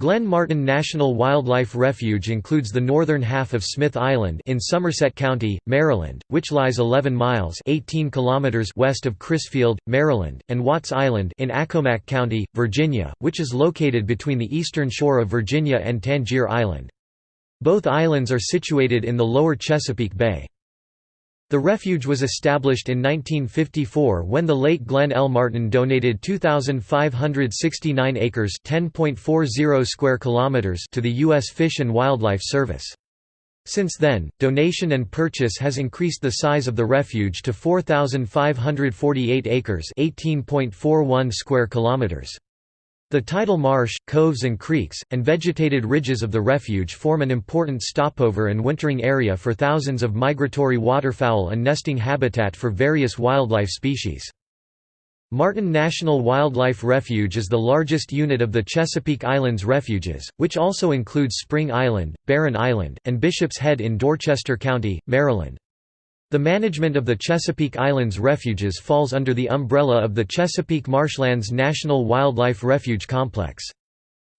Glenn Martin National Wildlife Refuge includes the northern half of Smith Island in Somerset County, Maryland, which lies 11 miles 18 kilometers west of Crisfield, Maryland, and Watts Island in Accomack County, Virginia, which is located between the eastern shore of Virginia and Tangier Island. Both islands are situated in the lower Chesapeake Bay. The refuge was established in 1954 when the late Glenn L. Martin donated 2,569 acres square kilometers to the U.S. Fish and Wildlife Service. Since then, donation and purchase has increased the size of the refuge to 4,548 acres 18.41 square kilometers. The tidal marsh, coves and creeks, and vegetated ridges of the refuge form an important stopover and wintering area for thousands of migratory waterfowl and nesting habitat for various wildlife species. Martin National Wildlife Refuge is the largest unit of the Chesapeake Islands refuges, which also includes Spring Island, Barren Island, and Bishop's Head in Dorchester County, Maryland. The management of the Chesapeake Islands refuges falls under the umbrella of the Chesapeake Marshlands National Wildlife Refuge Complex.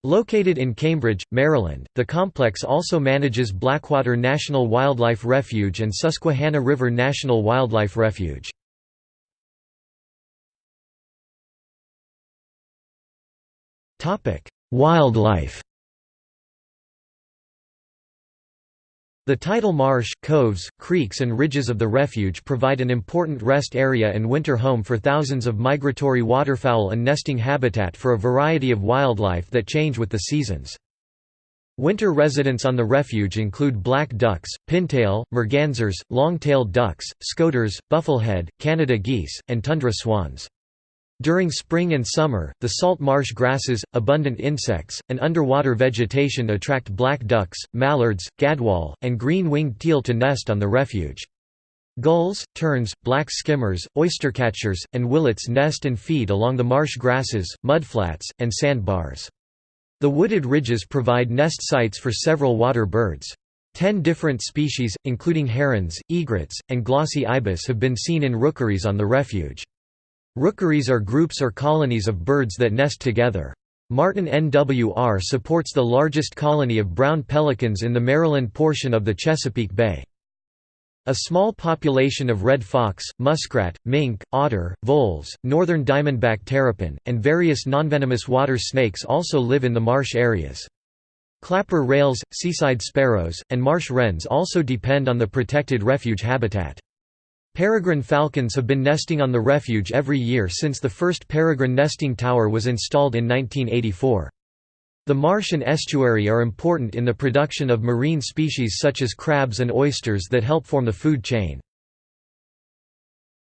Located in Cambridge, Maryland, the complex also manages Blackwater National Wildlife Refuge and Susquehanna River National Wildlife Refuge. Wildlife The tidal marsh, coves, creeks and ridges of the refuge provide an important rest area and winter home for thousands of migratory waterfowl and nesting habitat for a variety of wildlife that change with the seasons. Winter residents on the refuge include black ducks, pintail, mergansers, long-tailed ducks, scoters, bufflehead, Canada geese, and tundra swans. During spring and summer, the salt marsh grasses, abundant insects, and underwater vegetation attract black ducks, mallards, gadwall, and green-winged teal to nest on the refuge. Gulls, terns, black skimmers, oystercatchers, and willets nest and feed along the marsh grasses, mudflats, and sandbars. The wooded ridges provide nest sites for several water birds. Ten different species, including herons, egrets, and glossy ibis have been seen in rookeries on the refuge. Rookeries are groups or colonies of birds that nest together. Martin NWR supports the largest colony of brown pelicans in the Maryland portion of the Chesapeake Bay. A small population of red fox, muskrat, mink, otter, voles, northern diamondback terrapin, and various nonvenomous water snakes also live in the marsh areas. Clapper rails, seaside sparrows, and marsh wrens also depend on the protected refuge habitat. Peregrine falcons have been nesting on the refuge every year since the first peregrine nesting tower was installed in 1984. The marsh and estuary are important in the production of marine species such as crabs and oysters that help form the food chain.